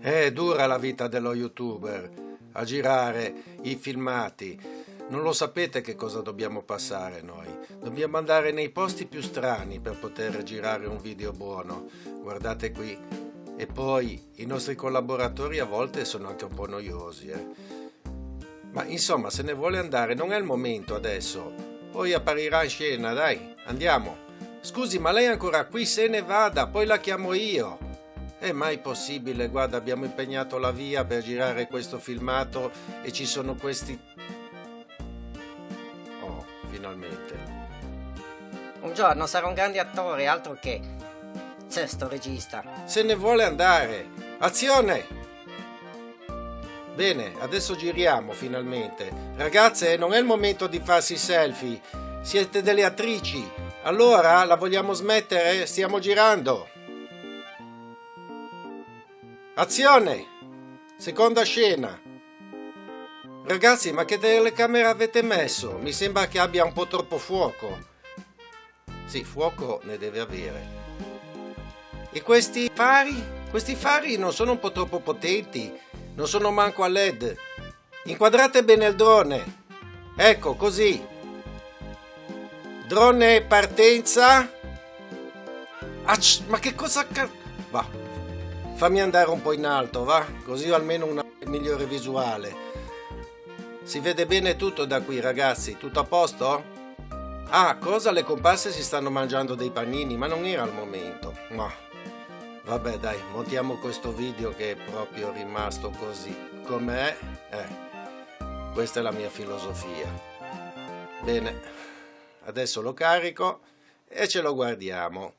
È dura la vita dello youtuber, a girare i filmati. Non lo sapete che cosa dobbiamo passare noi. Dobbiamo andare nei posti più strani per poter girare un video buono. Guardate qui. E poi i nostri collaboratori a volte sono anche un po' noiosi. Eh. Ma insomma, se ne vuole andare, non è il momento adesso. Poi apparirà in scena, dai, andiamo. Scusi, ma lei è ancora qui? Se ne vada, poi la chiamo io. È mai possibile? Guarda, abbiamo impegnato la via per girare questo filmato e ci sono questi... Oh, finalmente. Un giorno sarò un grande attore, altro che... Sesto regista. Se ne vuole andare! Azione! Bene, adesso giriamo finalmente. Ragazze, non è il momento di farsi selfie. Siete delle attrici. Allora, la vogliamo smettere? Stiamo girando. Azione! Seconda scena. Ragazzi, ma che telecamere avete messo? Mi sembra che abbia un po' troppo fuoco. Sì, fuoco ne deve avere. E questi fari? Questi fari non sono un po' troppo potenti. Non sono manco a LED. Inquadrate bene il drone. Ecco, così. Drone partenza. Ach, ma che cosa... Va, Fammi andare un po' in alto, va? Così ho almeno una migliore visuale. Si vede bene tutto da qui, ragazzi. Tutto a posto? Ah, cosa? Le comparse si stanno mangiando dei panini, ma non era il momento. Ma vabbè, dai, montiamo questo video che è proprio rimasto così. Com'è? Eh, questa è la mia filosofia. Bene, adesso lo carico e ce lo guardiamo.